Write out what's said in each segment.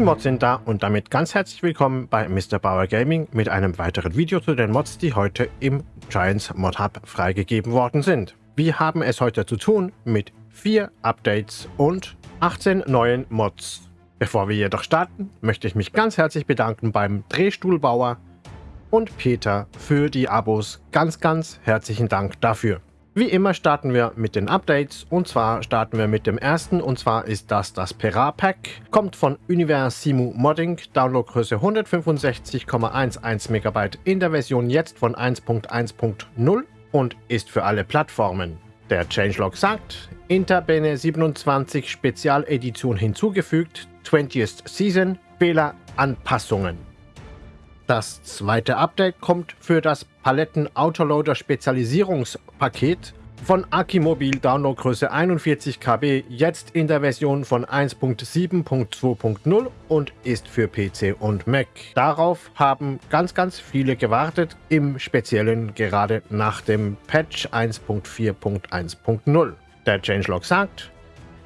Die Mods sind da und damit ganz herzlich willkommen bei Mr. Bauer Gaming mit einem weiteren Video zu den Mods, die heute im Giants Mod Hub freigegeben worden sind. Wir haben es heute zu tun mit vier Updates und 18 neuen Mods. Bevor wir jedoch starten, möchte ich mich ganz herzlich bedanken beim Drehstuhlbauer und Peter für die Abos. Ganz, ganz herzlichen Dank dafür. Wie immer starten wir mit den Updates. Und zwar starten wir mit dem ersten. Und zwar ist das das Pera Pack. Kommt von Universimu Modding, Downloadgröße 165,11 MB in der Version jetzt von 1.1.0 und ist für alle Plattformen. Der Changelog sagt, Interbene 27 Spezialedition hinzugefügt, 20th Season, Fehleranpassungen. Das zweite Update kommt für das Paletten Autoloader Spezialisierungspaket von Akimobil Downloadgröße 41 KB jetzt in der Version von 1.7.2.0 und ist für PC und Mac. Darauf haben ganz ganz viele gewartet, im Speziellen gerade nach dem Patch 1.4.1.0. Der Changelog sagt,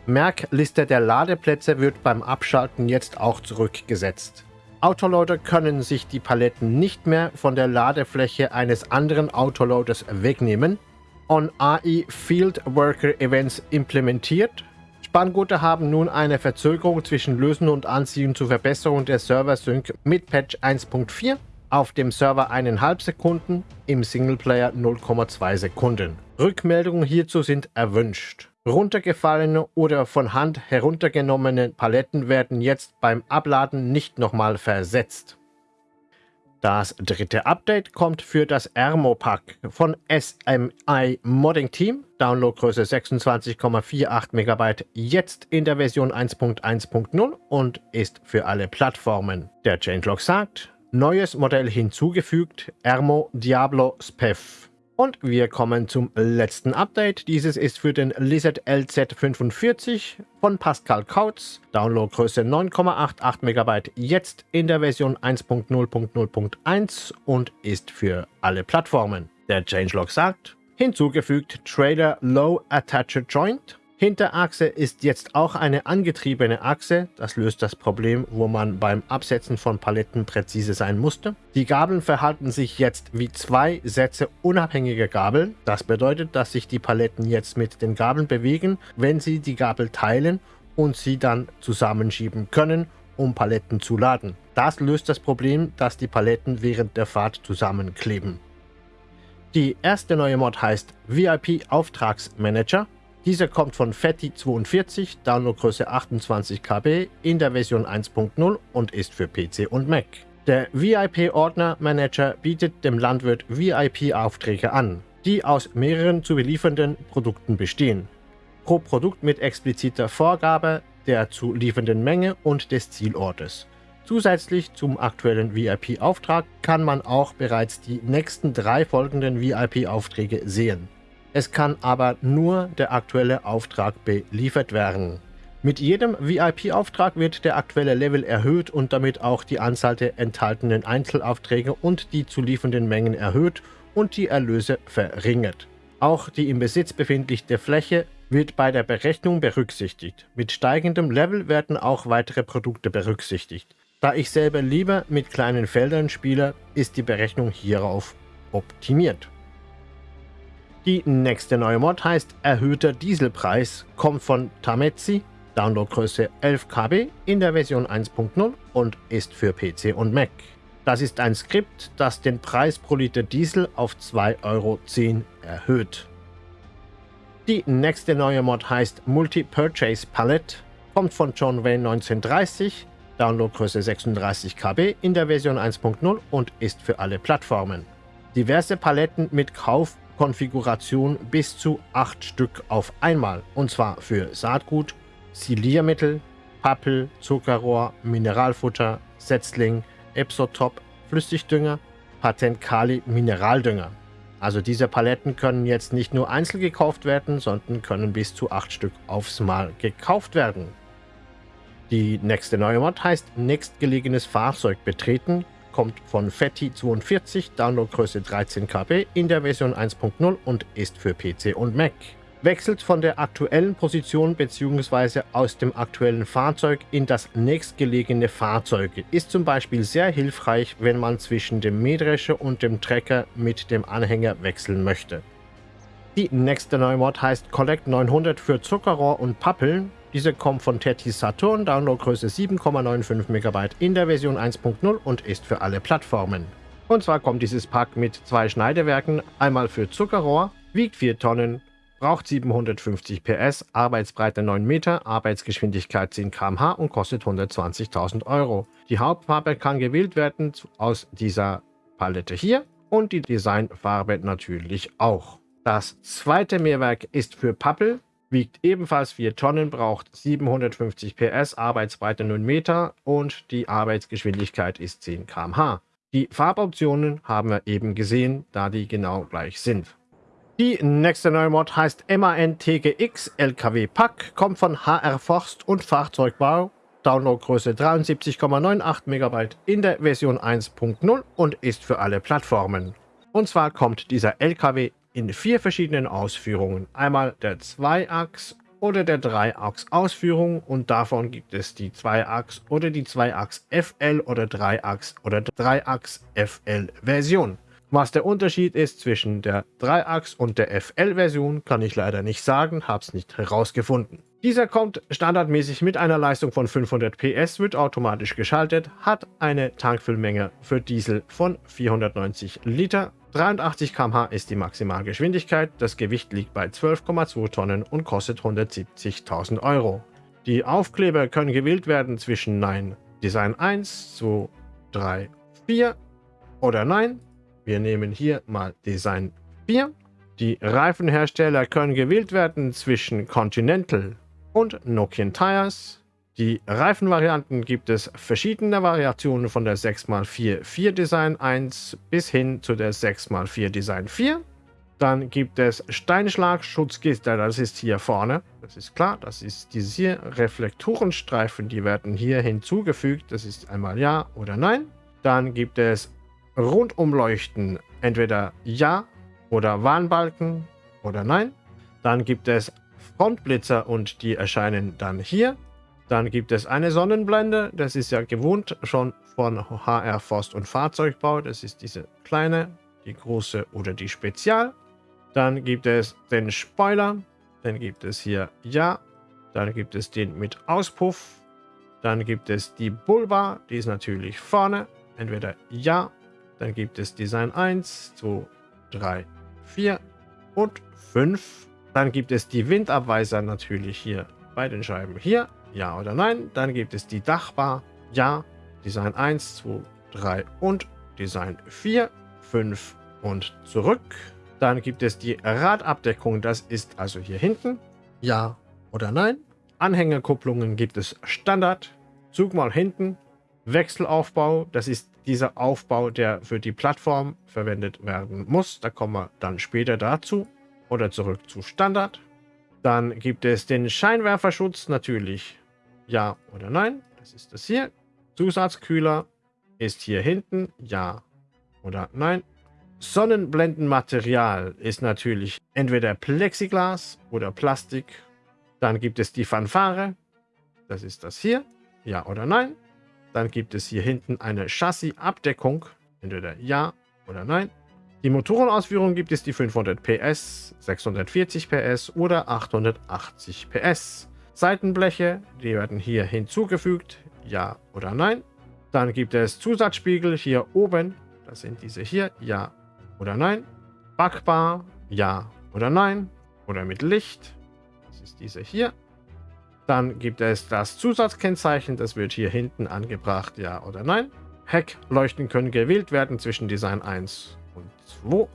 Merkliste der Ladeplätze wird beim Abschalten jetzt auch zurückgesetzt. Autoloader können sich die Paletten nicht mehr von der Ladefläche eines anderen Autoloaders wegnehmen. On AI Field Worker Events implementiert. Spanngurte haben nun eine Verzögerung zwischen Lösen und Anziehen zur Verbesserung der Server-Sync mit Patch 1.4. Auf dem Server 1,5 Sekunden, im Singleplayer 0,2 Sekunden. Rückmeldungen hierzu sind erwünscht. Runtergefallene oder von Hand heruntergenommene Paletten werden jetzt beim Abladen nicht nochmal versetzt. Das dritte Update kommt für das Ermo-Pack von SMI Modding Team, Downloadgröße 26,48 MB, jetzt in der Version 1.1.0 und ist für alle Plattformen. Der Changelog sagt, neues Modell hinzugefügt, Ermo Diablo Spef. Und wir kommen zum letzten Update. Dieses ist für den Lizard LZ45 von Pascal Kautz. Downloadgröße 9,88 MB, jetzt in der Version 1.0.0.1 und ist für alle Plattformen. Der Changelog sagt, hinzugefügt Trailer Low Attached Joint Hinterachse ist jetzt auch eine angetriebene Achse. Das löst das Problem, wo man beim Absetzen von Paletten präzise sein musste. Die Gabeln verhalten sich jetzt wie zwei Sätze unabhängiger Gabeln. Das bedeutet, dass sich die Paletten jetzt mit den Gabeln bewegen, wenn sie die Gabel teilen und sie dann zusammenschieben können, um Paletten zu laden. Das löst das Problem, dass die Paletten während der Fahrt zusammenkleben. Die erste neue Mod heißt VIP Auftragsmanager. Dieser kommt von Fatty42, Downloadgröße 28 KB in der Version 1.0 und ist für PC und Mac. Der VIP-Ordner Manager bietet dem Landwirt VIP-Aufträge an, die aus mehreren zu beliefernden Produkten bestehen. Pro Produkt mit expliziter Vorgabe der zu liefernden Menge und des Zielortes. Zusätzlich zum aktuellen VIP-Auftrag kann man auch bereits die nächsten drei folgenden VIP-Aufträge sehen. Es kann aber nur der aktuelle Auftrag beliefert werden. Mit jedem VIP-Auftrag wird der aktuelle Level erhöht und damit auch die Anzahl der enthaltenen Einzelaufträge und die zu liefernden Mengen erhöht und die Erlöse verringert. Auch die im Besitz befindliche Fläche wird bei der Berechnung berücksichtigt. Mit steigendem Level werden auch weitere Produkte berücksichtigt. Da ich selber lieber mit kleinen Feldern spiele, ist die Berechnung hierauf optimiert. Die nächste neue Mod heißt Erhöhter Dieselpreis, kommt von Tametsi, Downloadgröße 11 KB in der Version 1.0 und ist für PC und Mac. Das ist ein Skript, das den Preis pro Liter Diesel auf 2,10 Euro erhöht. Die nächste neue Mod heißt Multi-Purchase Palette, kommt von John Wayne 1930, Downloadgröße 36 KB in der Version 1.0 und ist für alle Plattformen. Diverse Paletten mit Kauf- Konfiguration bis zu 8 Stück auf einmal. Und zwar für Saatgut, Siliermittel, Pappel, Zuckerrohr, Mineralfutter, Setzling, Epsotop, Flüssigdünger, Patent Kali Mineraldünger. Also diese Paletten können jetzt nicht nur einzeln gekauft werden, sondern können bis zu 8 Stück aufs Mal gekauft werden. Die nächste neue Mod heißt nächstgelegenes Fahrzeug betreten, kommt von Fatty42, Downloadgröße 13 KB in der Version 1.0 und ist für PC und Mac. wechselt von der aktuellen Position bzw. aus dem aktuellen Fahrzeug in das nächstgelegene Fahrzeug. Ist zum Beispiel sehr hilfreich, wenn man zwischen dem Mähdrescher und dem Trecker mit dem Anhänger wechseln möchte. Die nächste neue Mod heißt Collect 900 für Zuckerrohr und Pappeln. Diese kommt von Tetis Saturn, Downloadgröße 7,95 MB in der Version 1.0 und ist für alle Plattformen. Und zwar kommt dieses Pack mit zwei Schneidewerken, einmal für Zuckerrohr, wiegt 4 Tonnen, braucht 750 PS, Arbeitsbreite 9 Meter, Arbeitsgeschwindigkeit 10 km/h und kostet 120.000 Euro. Die Hauptfarbe kann gewählt werden aus dieser Palette hier und die Designfarbe natürlich auch. Das zweite Mehrwerk ist für Pappel, wiegt ebenfalls 4 Tonnen, braucht 750 PS, Arbeitsbreite 9 Meter und die Arbeitsgeschwindigkeit ist 10 km/h. Die Farboptionen haben wir eben gesehen, da die genau gleich sind. Die nächste neue Mod heißt MAN TGX LKW Pack, kommt von HR Forst und Fahrzeugbau, Downloadgröße 73,98 MB in der Version 1.0 und ist für alle Plattformen. Und zwar kommt dieser LKW in vier verschiedenen Ausführungen. Einmal der Zweiachs oder der Dreiachs-Ausführung und davon gibt es die Zweiachs oder die Zweiachs FL oder Dreiachs oder Dreiachs FL Version. Was der Unterschied ist zwischen der Dreiachs und der FL-Version, kann ich leider nicht sagen, habe es nicht herausgefunden. Dieser kommt standardmäßig mit einer Leistung von 500 PS, wird automatisch geschaltet, hat eine Tankfüllmenge für Diesel von 490 Liter 83 km/h ist die Maximalgeschwindigkeit, das Gewicht liegt bei 12,2 Tonnen und kostet 170.000 Euro. Die Aufkleber können gewählt werden zwischen Nein, Design 1, 2, 3, 4 oder Nein. Wir nehmen hier mal Design 4. Die Reifenhersteller können gewählt werden zwischen Continental und Nokian Tires. Die Reifenvarianten gibt es verschiedene Variationen von der 6x4 4 Design 1 bis hin zu der 6x4 Design 4. Dann gibt es Steinschlagschutzgitter, das ist hier vorne, das ist klar, das ist dieses hier, Reflektorenstreifen, die werden hier hinzugefügt, das ist einmal Ja oder Nein. Dann gibt es Rundumleuchten, entweder Ja oder Warnbalken oder Nein. Dann gibt es Frontblitzer und die erscheinen dann hier. Dann gibt es eine Sonnenblende, das ist ja gewohnt schon von HR Forst und Fahrzeugbau. Das ist diese kleine, die große oder die Spezial. Dann gibt es den Spoiler, dann gibt es hier Ja, dann gibt es den mit Auspuff, dann gibt es die Bulba, die ist natürlich vorne, entweder Ja, dann gibt es Design 1, 2, 3, 4 und 5. Dann gibt es die Windabweiser natürlich hier bei den Scheiben hier ja oder nein. Dann gibt es die Dachbar, ja, Design 1, 2, 3 und Design 4, 5 und zurück. Dann gibt es die Radabdeckung, das ist also hier hinten, ja oder nein. Anhängerkupplungen gibt es Standard, Zug mal hinten, Wechselaufbau, das ist dieser Aufbau, der für die Plattform verwendet werden muss. Da kommen wir dann später dazu. Oder zurück zu Standard. Dann gibt es den Scheinwerferschutz natürlich ja oder nein. Das ist das hier. Zusatzkühler ist hier hinten. Ja oder nein. Sonnenblendenmaterial ist natürlich entweder Plexiglas oder Plastik. Dann gibt es die Fanfare. Das ist das hier. Ja oder nein. Dann gibt es hier hinten eine Chassisabdeckung. Entweder ja oder nein. Die Motorenausführung gibt es die 500 PS, 640 PS oder 880 PS. Seitenbleche, die werden hier hinzugefügt, ja oder nein. Dann gibt es Zusatzspiegel hier oben, das sind diese hier, ja oder nein. Backbar, ja oder nein. Oder mit Licht, das ist diese hier. Dann gibt es das Zusatzkennzeichen, das wird hier hinten angebracht, ja oder nein. Heckleuchten können gewählt werden zwischen Design 1 und 2.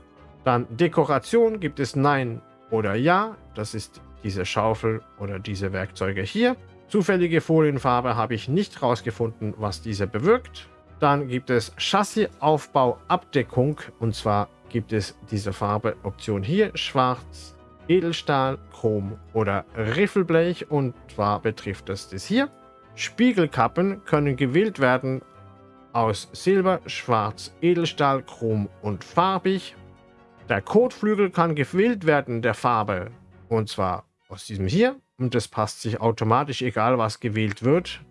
Dann Dekoration gibt es Nein oder Ja, das ist diese Schaufel oder diese Werkzeuge hier. Zufällige Folienfarbe habe ich nicht herausgefunden, was diese bewirkt. Dann gibt es Chassisaufbau-Abdeckung und zwar gibt es diese Farbeoption hier, schwarz, Edelstahl, Chrom oder Riffelblech und zwar betrifft es das hier. Spiegelkappen können gewählt werden aus Silber, Schwarz, Edelstahl, Chrom und farbig. Der Kotflügel kann gewählt werden der Farbe Und zwar aus diesem hier. Und das passt sich automatisch, egal was gewählt wird.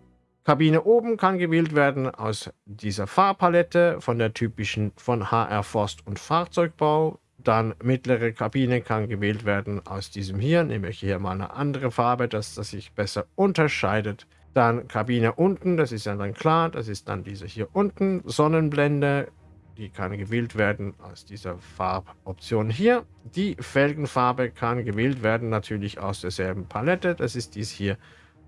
Kabine oben kann gewählt werden aus dieser Farbpalette von der typischen von HR Forst und Fahrzeugbau. Dann mittlere Kabine kann gewählt werden aus diesem hier. Nehme ich hier mal eine andere Farbe, dass das sich besser unterscheidet. Dann Kabine unten, das ist ja dann klar, das ist dann diese hier unten. Sonnenblende, die kann gewählt werden aus dieser Farboption hier. Die Felgenfarbe kann gewählt werden, natürlich aus derselben Palette, das ist dies hier.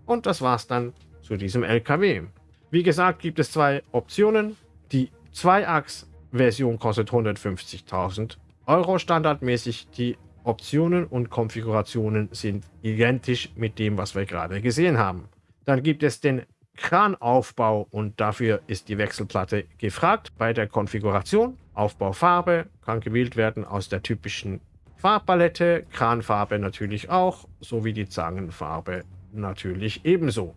Und das war's dann zu diesem LKW. Wie gesagt, gibt es zwei Optionen. Die 2-Achs-Version kostet 150.000 Euro standardmäßig. Die Optionen und Konfigurationen sind identisch mit dem, was wir gerade gesehen haben. Dann gibt es den Kranaufbau und dafür ist die Wechselplatte gefragt. Bei der Konfiguration Aufbaufarbe kann gewählt werden aus der typischen Farbpalette, Kranfarbe natürlich auch, sowie die Zangenfarbe natürlich ebenso.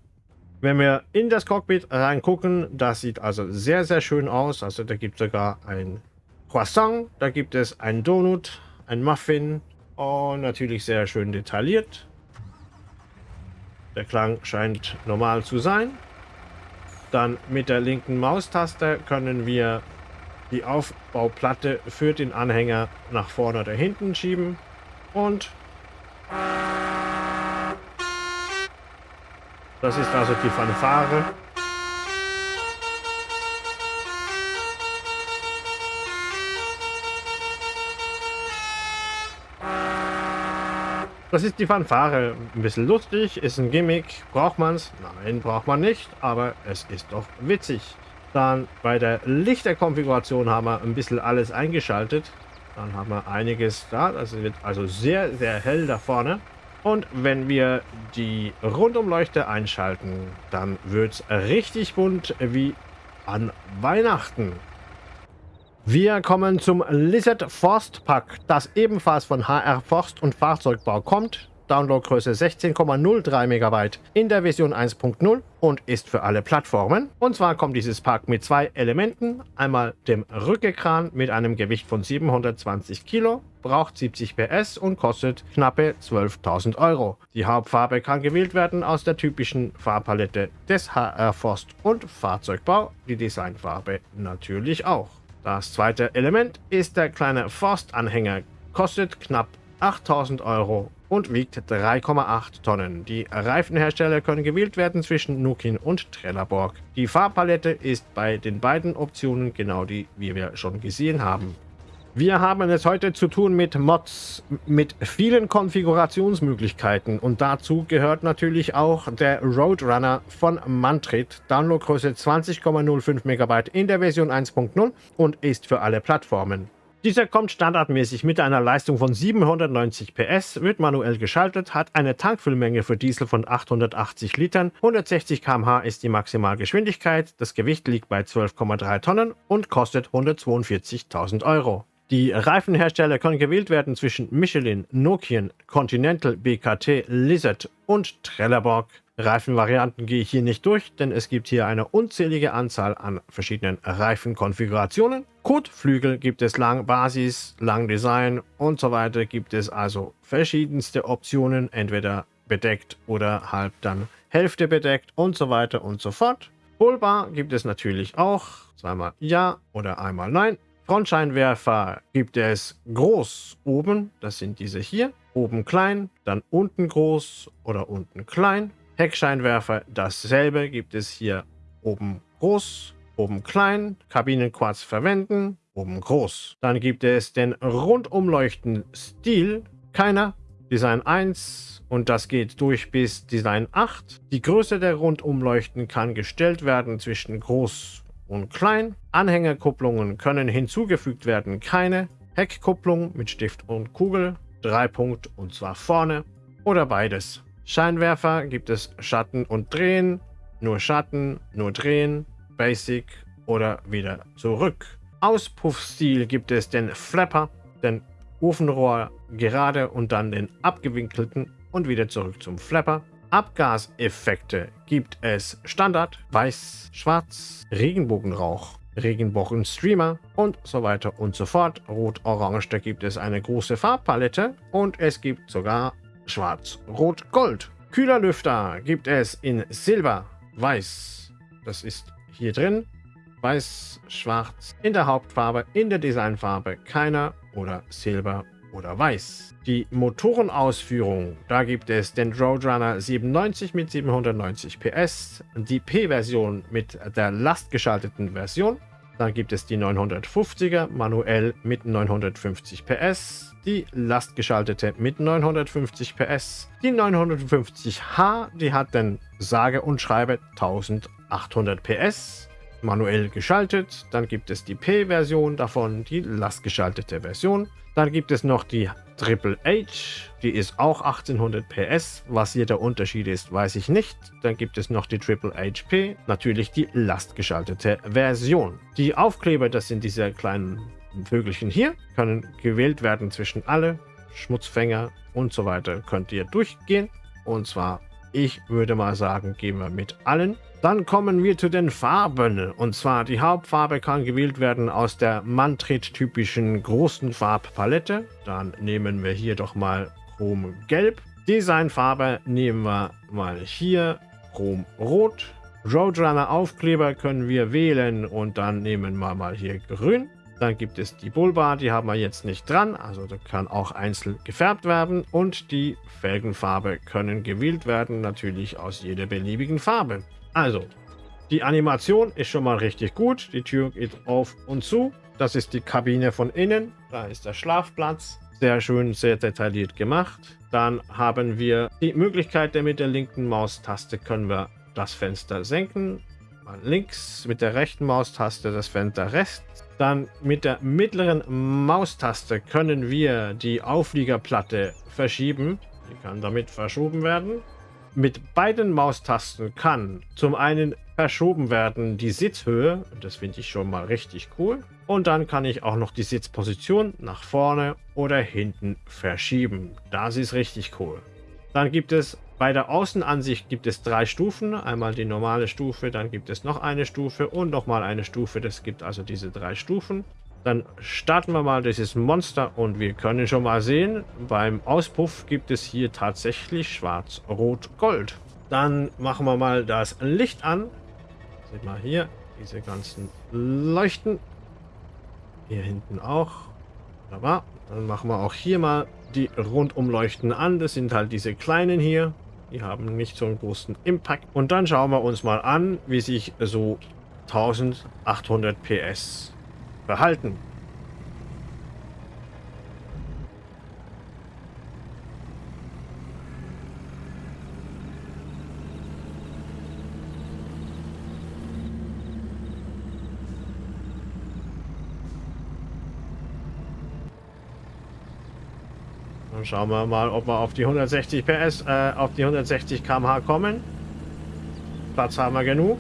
Wenn wir in das Cockpit reingucken, das sieht also sehr, sehr schön aus. Also da gibt es sogar ein Croissant, da gibt es ein Donut, ein Muffin und natürlich sehr schön detailliert. Der Klang scheint normal zu sein. Dann mit der linken Maustaste können wir die Aufbauplatte für den Anhänger nach vorne oder hinten schieben. Und das ist also die Fanfare. Das ist die Fanfare. Ein bisschen lustig, ist ein Gimmick. Braucht man es? Nein, braucht man nicht, aber es ist doch witzig. Dann bei der Lichterkonfiguration haben wir ein bisschen alles eingeschaltet. Dann haben wir einiges da. Das wird also sehr, sehr hell da vorne. Und wenn wir die Rundumleuchte einschalten, dann wird es richtig bunt wie an Weihnachten. Wir kommen zum Lizard Forst Pack, das ebenfalls von HR Forst und Fahrzeugbau kommt. Downloadgröße 16,03 MB in der Version 1.0 und ist für alle Plattformen. Und zwar kommt dieses Pack mit zwei Elementen. Einmal dem Rückekran mit einem Gewicht von 720 Kilo, braucht 70 PS und kostet knappe 12.000 Euro. Die Hauptfarbe kann gewählt werden aus der typischen Farbpalette des HR Forst und Fahrzeugbau, die Designfarbe natürlich auch. Das zweite Element ist der kleine Forstanhänger, kostet knapp 8000 Euro und wiegt 3,8 Tonnen. Die Reifenhersteller können gewählt werden zwischen Nukin und Trelleborg. Die Farbpalette ist bei den beiden Optionen genau die, wie wir schon gesehen haben. Wir haben es heute zu tun mit Mods, mit vielen Konfigurationsmöglichkeiten und dazu gehört natürlich auch der Roadrunner von Mantrit, Downloadgröße 20,05 MB in der Version 1.0 und ist für alle Plattformen. Dieser kommt standardmäßig mit einer Leistung von 790 PS, wird manuell geschaltet, hat eine Tankfüllmenge für Diesel von 880 Litern, 160 km/h ist die Maximalgeschwindigkeit, das Gewicht liegt bei 12,3 Tonnen und kostet 142.000 Euro. Die Reifenhersteller können gewählt werden zwischen Michelin, Nokian, Continental, BKT, Lizard und Trelleborg. Reifenvarianten gehe ich hier nicht durch, denn es gibt hier eine unzählige Anzahl an verschiedenen Reifenkonfigurationen. Kotflügel gibt es lang Basis, lang Design und so weiter. Gibt es also verschiedenste Optionen, entweder bedeckt oder halb dann Hälfte bedeckt und so weiter und so fort. Bullbar gibt es natürlich auch, zweimal Ja oder einmal Nein. Frontscheinwerfer gibt es groß oben, das sind diese hier, oben klein, dann unten groß oder unten klein. Heckscheinwerfer dasselbe gibt es hier oben groß, oben klein, Kabinenquarz verwenden, oben groß. Dann gibt es den Rundumleuchten-Stil, keiner, Design 1 und das geht durch bis Design 8. Die Größe der Rundumleuchten kann gestellt werden zwischen groß und klein. Anhängerkupplungen können hinzugefügt werden, keine. Heckkupplung mit Stift und Kugel, Dreipunkt und zwar vorne oder beides. Scheinwerfer gibt es Schatten und Drehen, nur Schatten, nur Drehen, Basic oder wieder zurück. Auspuffstil gibt es den Flapper, den Ofenrohr gerade und dann den abgewinkelten und wieder zurück zum Flapper. Abgaseffekte gibt es Standard, Weiß, Schwarz, Regenbogenrauch, Regenbogenstreamer und so weiter und so fort. Rot-Orange, da gibt es eine große Farbpalette und es gibt sogar Schwarz, Rot, Gold. Kühlerlüfter gibt es in Silber, Weiß. Das ist hier drin. Weiß, Schwarz in der Hauptfarbe, in der Designfarbe keiner oder Silber oder Weiß. Die Motorenausführung, da gibt es den Roadrunner 97 mit 790 PS, die P-Version mit der lastgeschalteten Version, dann gibt es die 950er manuell mit 950 PS, die lastgeschaltete mit 950 PS, die 950H, die hat den sage und schreibe 1800 PS, manuell geschaltet. Dann gibt es die P-Version davon, die lastgeschaltete Version. Dann gibt es noch die Triple H, die ist auch 1800 PS. Was hier der Unterschied ist, weiß ich nicht. Dann gibt es noch die Triple HP, natürlich die lastgeschaltete Version. Die Aufkleber, das sind diese kleinen Vögelchen hier, können gewählt werden zwischen alle, Schmutzfänger und so weiter. Könnt ihr durchgehen. Und zwar, ich würde mal sagen, gehen wir mit allen. Dann kommen wir zu den Farben. Und zwar die Hauptfarbe kann gewählt werden aus der Mantrit-typischen großen Farbpalette. Dann nehmen wir hier doch mal Chrom Gelb. Designfarbe nehmen wir mal hier Chrom Rot. Roadrunner Aufkleber können wir wählen und dann nehmen wir mal hier Grün. Dann gibt es die Bullbar, die haben wir jetzt nicht dran, also da kann auch einzeln gefärbt werden. Und die Felgenfarbe können gewählt werden, natürlich aus jeder beliebigen Farbe. Also, die Animation ist schon mal richtig gut. Die Tür geht auf und zu. Das ist die Kabine von innen. Da ist der Schlafplatz. Sehr schön, sehr detailliert gemacht. Dann haben wir die Möglichkeit, mit der linken Maustaste können wir das Fenster senken. Mal links mit der rechten Maustaste das Fenster rechts. Dann mit der mittleren Maustaste können wir die Aufliegerplatte verschieben. Die kann damit verschoben werden. Mit beiden Maustasten kann zum einen verschoben werden die Sitzhöhe, das finde ich schon mal richtig cool. Und dann kann ich auch noch die Sitzposition nach vorne oder hinten verschieben. Das ist richtig cool. Dann gibt es bei der Außenansicht gibt es drei Stufen. Einmal die normale Stufe, dann gibt es noch eine Stufe und nochmal eine Stufe. Das gibt also diese drei Stufen. Dann starten wir mal dieses Monster und wir können schon mal sehen, beim Auspuff gibt es hier tatsächlich schwarz, rot, gold. Dann machen wir mal das Licht an. Seht mal hier, diese ganzen Leuchten. Hier hinten auch. Wunderbar. Dann machen wir auch hier mal die Rundumleuchten an. Das sind halt diese kleinen hier. Die haben nicht so einen großen Impact. Und dann schauen wir uns mal an, wie sich so 1800 PS behalten. Dann schauen wir mal, ob wir auf die 160 PS, äh, auf die 160 km/h kommen. Platz haben wir genug.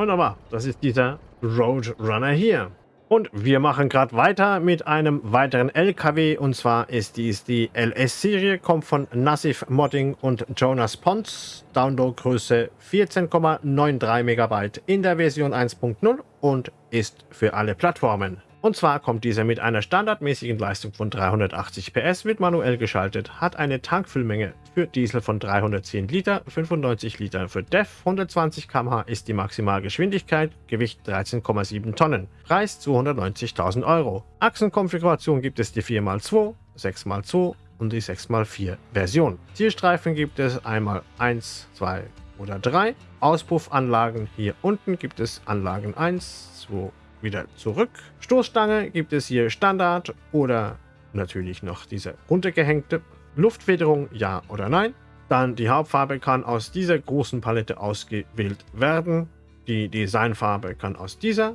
Wunderbar, das ist dieser Roadrunner hier. Und wir machen gerade weiter mit einem weiteren LKW und zwar ist dies die LS-Serie, kommt von Nassif Modding und Jonas Pons, Downloadgröße 14,93 MB in der Version 1.0 und ist für alle Plattformen. Und zwar kommt dieser mit einer standardmäßigen Leistung von 380 PS, wird manuell geschaltet, hat eine Tankfüllmenge für Diesel von 310 Liter, 95 Liter für DEF, 120 km/h ist die Maximalgeschwindigkeit, Gewicht 13,7 Tonnen, Preis 290.000 Euro. Achsenkonfiguration gibt es die 4x2, 6x2 und die 6x4 Version. Zielstreifen gibt es einmal 1, 2 oder 3. Auspuffanlagen hier unten gibt es Anlagen 1, 2, wieder zurück. Stoßstange gibt es hier Standard oder natürlich noch diese runtergehängte. Luftfederung ja oder nein. Dann die Hauptfarbe kann aus dieser großen Palette ausgewählt werden. Die Designfarbe kann aus dieser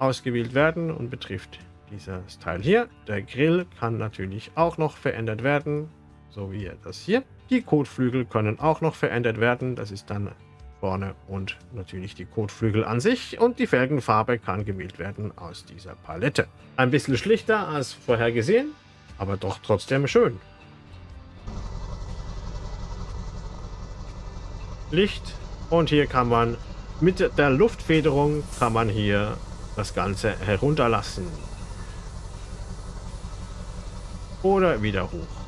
ausgewählt werden und betrifft dieses Teil hier. Der Grill kann natürlich auch noch verändert werden, so wie das hier. Die Kotflügel können auch noch verändert werden. Das ist dann vorne und natürlich die Kotflügel an sich und die Felgenfarbe kann gewählt werden aus dieser Palette. Ein bisschen schlichter als vorher gesehen, aber doch trotzdem schön. Licht und hier kann man mit der Luftfederung kann man hier das Ganze herunterlassen. Oder wieder hoch.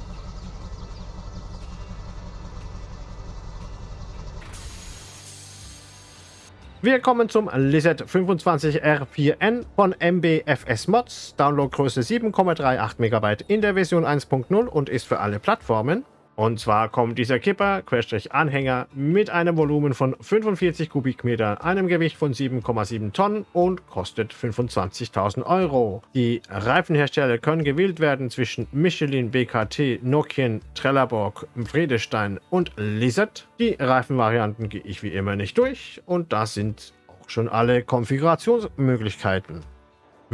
Wir kommen zum Lizard 25R4N von MBFS Mods. Downloadgröße 7,38 MB in der Version 1.0 und ist für alle Plattformen. Und zwar kommt dieser Kipper, Querstrich-Anhänger, mit einem Volumen von 45 Kubikmeter, einem Gewicht von 7,7 Tonnen und kostet 25.000 Euro. Die Reifenhersteller können gewählt werden zwischen Michelin, BKT, Nokian, Trelleborg, Friedestein und Lizard. Die Reifenvarianten gehe ich wie immer nicht durch und das sind auch schon alle Konfigurationsmöglichkeiten.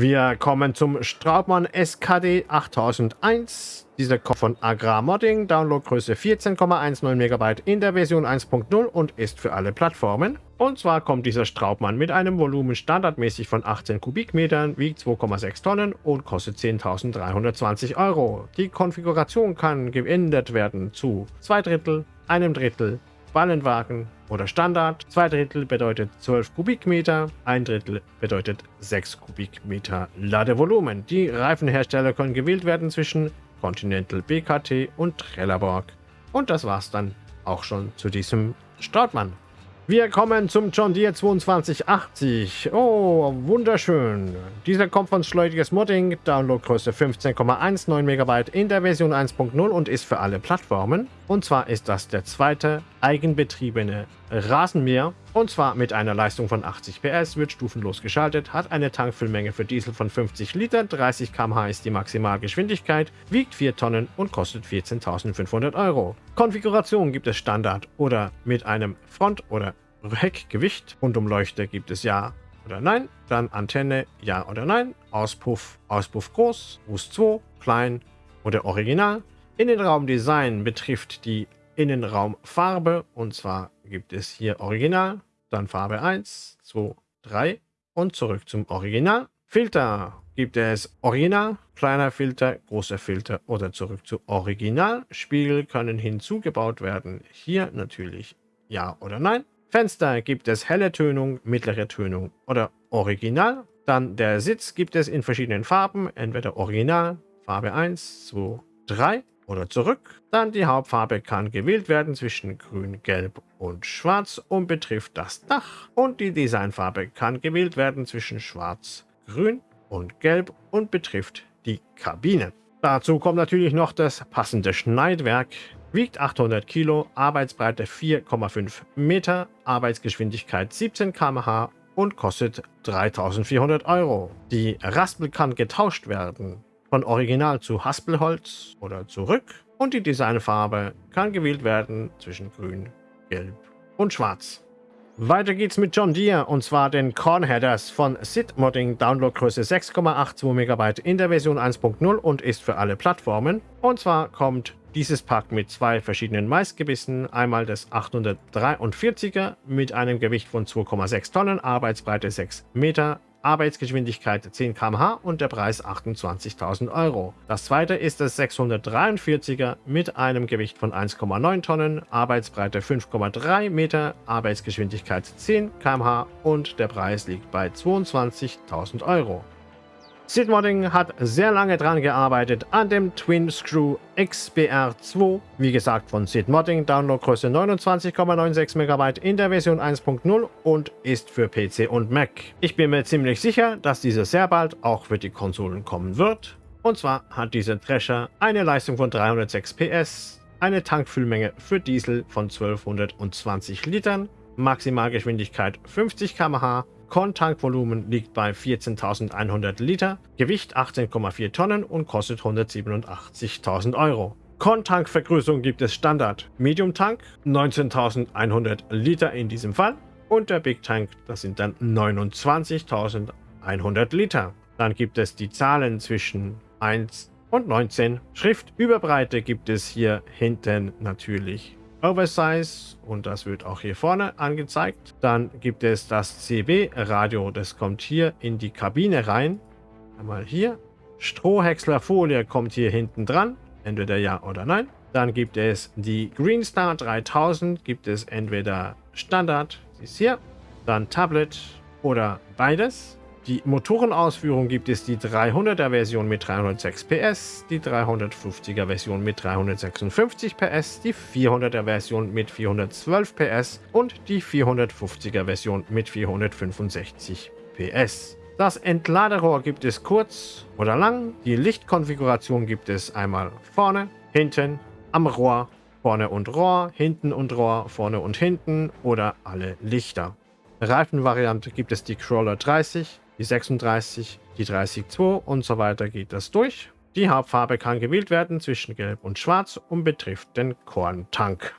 Wir kommen zum Straubmann SKD 8001. Dieser kommt von Agrar Modding, Downloadgröße 14,19 MB in der Version 1.0 und ist für alle Plattformen. Und zwar kommt dieser Straubmann mit einem Volumen standardmäßig von 18 Kubikmetern, wiegt 2,6 Tonnen und kostet 10.320 Euro. Die Konfiguration kann geändert werden zu 2 Drittel, einem Drittel, Ballenwagen oder Standard. Zwei Drittel bedeutet 12 Kubikmeter, ein Drittel bedeutet 6 Kubikmeter Ladevolumen. Die Reifenhersteller können gewählt werden zwischen Continental BKT und Trelleborg. Und das war's dann auch schon zu diesem Startmann. Wir kommen zum John Deere 2280. Oh, wunderschön. Dieser kommt von Schleutiges Modding, Downloadgröße 15,19 MB in der Version 1.0 und ist für alle Plattformen. Und zwar ist das der zweite eigenbetriebene Rasenmäher. Und zwar mit einer Leistung von 80 PS, wird stufenlos geschaltet, hat eine Tankfüllmenge für Diesel von 50 Liter, 30 km/h ist die Maximalgeschwindigkeit, wiegt 4 Tonnen und kostet 14.500 Euro. Konfiguration gibt es Standard oder mit einem Front- oder Heckgewicht. Rundumleuchte gibt es Ja oder Nein. Dann Antenne Ja oder Nein. Auspuff, Auspuff groß, Boost 2, klein oder Original. Innenraumdesign betrifft die Innenraumfarbe und zwar gibt es hier Original, dann Farbe 1, 2, 3 und zurück zum Original. Filter gibt es Original, kleiner Filter, großer Filter oder zurück zu Original. Spiegel können hinzugebaut werden. Hier natürlich Ja oder Nein. Fenster gibt es helle Tönung, mittlere Tönung oder Original. Dann der Sitz gibt es in verschiedenen Farben, entweder Original, Farbe 1, 2, 3 oder zurück. Dann die Hauptfarbe kann gewählt werden zwischen grün, gelb und schwarz und betrifft das Dach. Und die Designfarbe kann gewählt werden zwischen schwarz, grün und gelb und betrifft die Kabine. Dazu kommt natürlich noch das passende Schneidwerk. Wiegt 800 Kilo, Arbeitsbreite 4,5 Meter, Arbeitsgeschwindigkeit 17 km/h und kostet 3400 Euro. Die Raspel kann getauscht werden von Original zu Haspelholz oder zurück und die Designfarbe kann gewählt werden zwischen grün, gelb und schwarz. Weiter geht's mit John Deere und zwar den Corn Headers von Sid Modding, Downloadgröße 6,82 MB in der Version 1.0 und ist für alle Plattformen. Und zwar kommt dieses Pack mit zwei verschiedenen Maisgebissen, einmal das 843er mit einem Gewicht von 2,6 Tonnen, Arbeitsbreite 6 Meter, Arbeitsgeschwindigkeit 10 km/h und der Preis 28.000 Euro. Das zweite ist das 643er mit einem Gewicht von 1,9 Tonnen, Arbeitsbreite 5,3 Meter, Arbeitsgeschwindigkeit 10 km/h und der Preis liegt bei 22.000 Euro. Sidmodding hat sehr lange dran gearbeitet an dem Twin Screw XBR2, wie gesagt von Sidmodding, Downloadgröße 29,96 MB in der Version 1.0 und ist für PC und Mac. Ich bin mir ziemlich sicher, dass dieser sehr bald auch für die Konsolen kommen wird. Und zwar hat dieser Thresher eine Leistung von 306 PS, eine Tankfüllmenge für Diesel von 1220 Litern, Maximalgeschwindigkeit 50 km/h Korntankvolumen liegt bei 14.100 Liter, Gewicht 18,4 Tonnen und kostet 187.000 Euro. Korntankvergrößerung gibt es Standard Medium Tank, 19.100 Liter in diesem Fall und der Big Tank, das sind dann 29.100 Liter. Dann gibt es die Zahlen zwischen 1 und 19. Schriftüberbreite gibt es hier hinten natürlich Oversize und das wird auch hier vorne angezeigt. Dann gibt es das CB-Radio, das kommt hier in die Kabine rein. Einmal hier. Strohhäckslerfolie kommt hier hinten dran, entweder ja oder nein. Dann gibt es die Greenstar 3000, gibt es entweder Standard, die ist hier, dann Tablet oder beides. Die Motorenausführung gibt es die 300er Version mit 306 PS, die 350er Version mit 356 PS, die 400er Version mit 412 PS und die 450er Version mit 465 PS. Das Entladerohr gibt es kurz oder lang. Die Lichtkonfiguration gibt es einmal vorne, hinten, am Rohr, vorne und Rohr, hinten und Rohr, vorne und hinten oder alle Lichter. Reifenvariante gibt es die Crawler 30, die 36, die 30-2 und so weiter geht das durch. Die Hauptfarbe kann gewählt werden zwischen Gelb und Schwarz und betrifft den Korntank.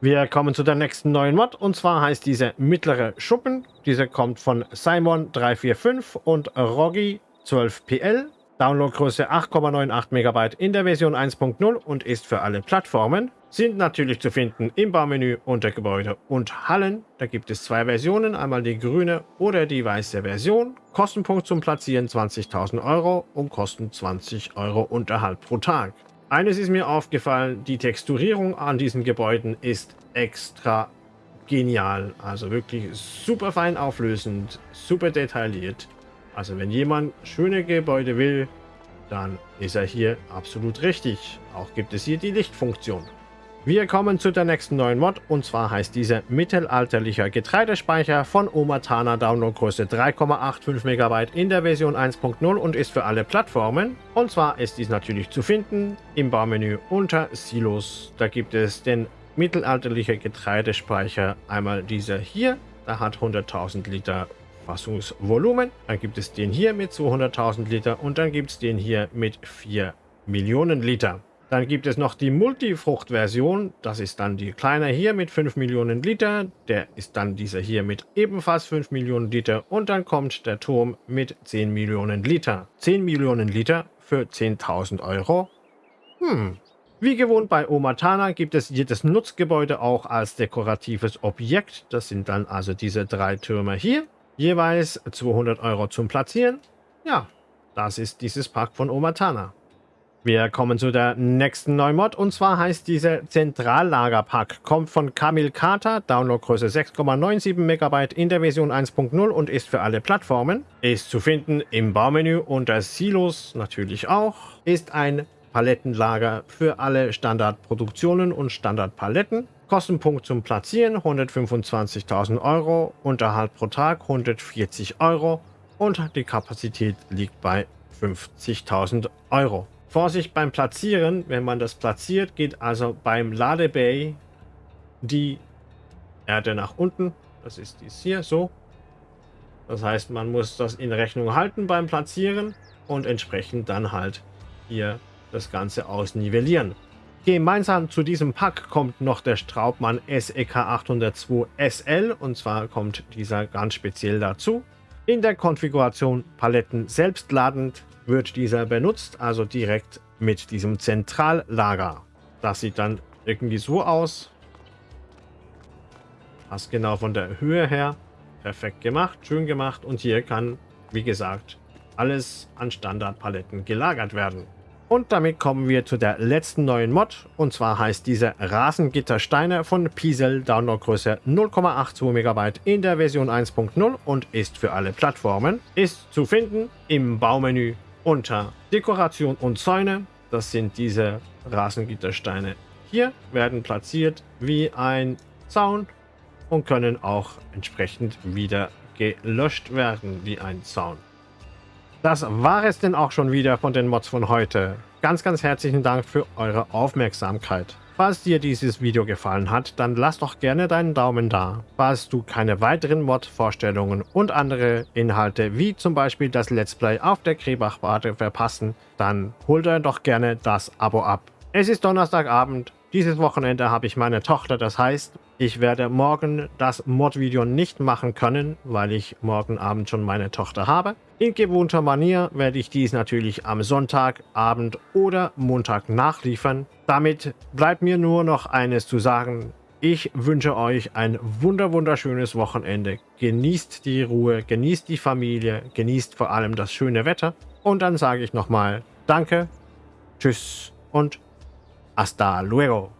Wir kommen zu der nächsten neuen Mod und zwar heißt diese mittlere Schuppen. Diese kommt von Simon 345 und Roggy 12PL. Downloadgröße 8,98 MB in der Version 1.0 und ist für alle Plattformen sind natürlich zu finden im Baumenü unter Gebäude und Hallen. Da gibt es zwei Versionen, einmal die grüne oder die weiße Version. Kostenpunkt zum Platzieren 20.000 Euro und kosten 20 Euro Unterhalt pro Tag. Eines ist mir aufgefallen, die Texturierung an diesen Gebäuden ist extra genial. Also wirklich super fein auflösend, super detailliert. Also wenn jemand schöne Gebäude will, dann ist er hier absolut richtig. Auch gibt es hier die Lichtfunktion. Wir kommen zu der nächsten neuen Mod und zwar heißt diese mittelalterlicher Getreidespeicher von Omatana Downloadgröße 3,85 MB in der Version 1.0 und ist für alle Plattformen. Und zwar ist dies natürlich zu finden im Baumenü unter Silos. Da gibt es den mittelalterlicher Getreidespeicher, einmal dieser hier, da hat 100.000 Liter Fassungsvolumen. Dann gibt es den hier mit 200.000 Liter und dann gibt es den hier mit 4 Millionen Liter. Dann gibt es noch die Multifrucht-Version. Das ist dann die kleine hier mit 5 Millionen Liter. Der ist dann dieser hier mit ebenfalls 5 Millionen Liter. Und dann kommt der Turm mit 10 Millionen Liter. 10 Millionen Liter für 10.000 Euro. Hm. Wie gewohnt bei Omatana gibt es jedes Nutzgebäude auch als dekoratives Objekt. Das sind dann also diese drei Türme hier. Jeweils 200 Euro zum Platzieren. Ja, das ist dieses Park von Omatana. Wir kommen zu der nächsten Neumod und zwar heißt diese Zentrallagerpack. Kommt von Kamil Carter, Downloadgröße 6,97 MB in der Version 1.0 und ist für alle Plattformen. Ist zu finden im Baumenü unter Silos natürlich auch. Ist ein Palettenlager für alle Standardproduktionen und Standardpaletten. Kostenpunkt zum Platzieren 125.000 Euro, Unterhalt pro Tag 140 Euro und die Kapazität liegt bei 50.000 Euro. Vorsicht beim Platzieren, wenn man das platziert, geht also beim Ladebay die Erde nach unten. Das ist dies hier so. Das heißt, man muss das in Rechnung halten beim Platzieren und entsprechend dann halt hier das Ganze ausnivellieren. Gemeinsam zu diesem Pack kommt noch der Straubmann SEK 802 SL und zwar kommt dieser ganz speziell dazu. In der Konfiguration Paletten selbstladend wird dieser benutzt, also direkt mit diesem Zentrallager. Das sieht dann irgendwie so aus. Passt genau von der Höhe her. Perfekt gemacht, schön gemacht. Und hier kann, wie gesagt, alles an Standardpaletten gelagert werden. Und damit kommen wir zu der letzten neuen Mod. Und zwar heißt diese Rasengittersteine von Piesel Downloadgröße 0,82 MB in der Version 1.0 und ist für alle Plattformen. Ist zu finden im Baumenü unter Dekoration und Zäune. Das sind diese Rasengittersteine. Hier werden platziert wie ein Zaun und können auch entsprechend wieder gelöscht werden wie ein Zaun. Das war es denn auch schon wieder von den Mods von heute. Ganz, ganz herzlichen Dank für eure Aufmerksamkeit. Falls dir dieses Video gefallen hat, dann lass doch gerne deinen Daumen da. Falls du keine weiteren Mod-Vorstellungen und andere Inhalte wie zum Beispiel das Let's Play auf der Krebachbade verpassen, dann hol dir doch gerne das Abo ab. Es ist Donnerstagabend, dieses Wochenende habe ich meine Tochter, das heißt, Ich werde morgen das Mod-Video nicht machen können, weil ich morgen Abend schon meine Tochter habe. In gewohnter Manier werde ich dies natürlich am Sonntagabend oder Montag nachliefern. Damit bleibt mir nur noch eines zu sagen. Ich wünsche euch ein wunder wunderschönes Wochenende. Genießt die Ruhe, genießt die Familie, genießt vor allem das schöne Wetter. Und dann sage ich nochmal Danke, Tschüss und hasta luego.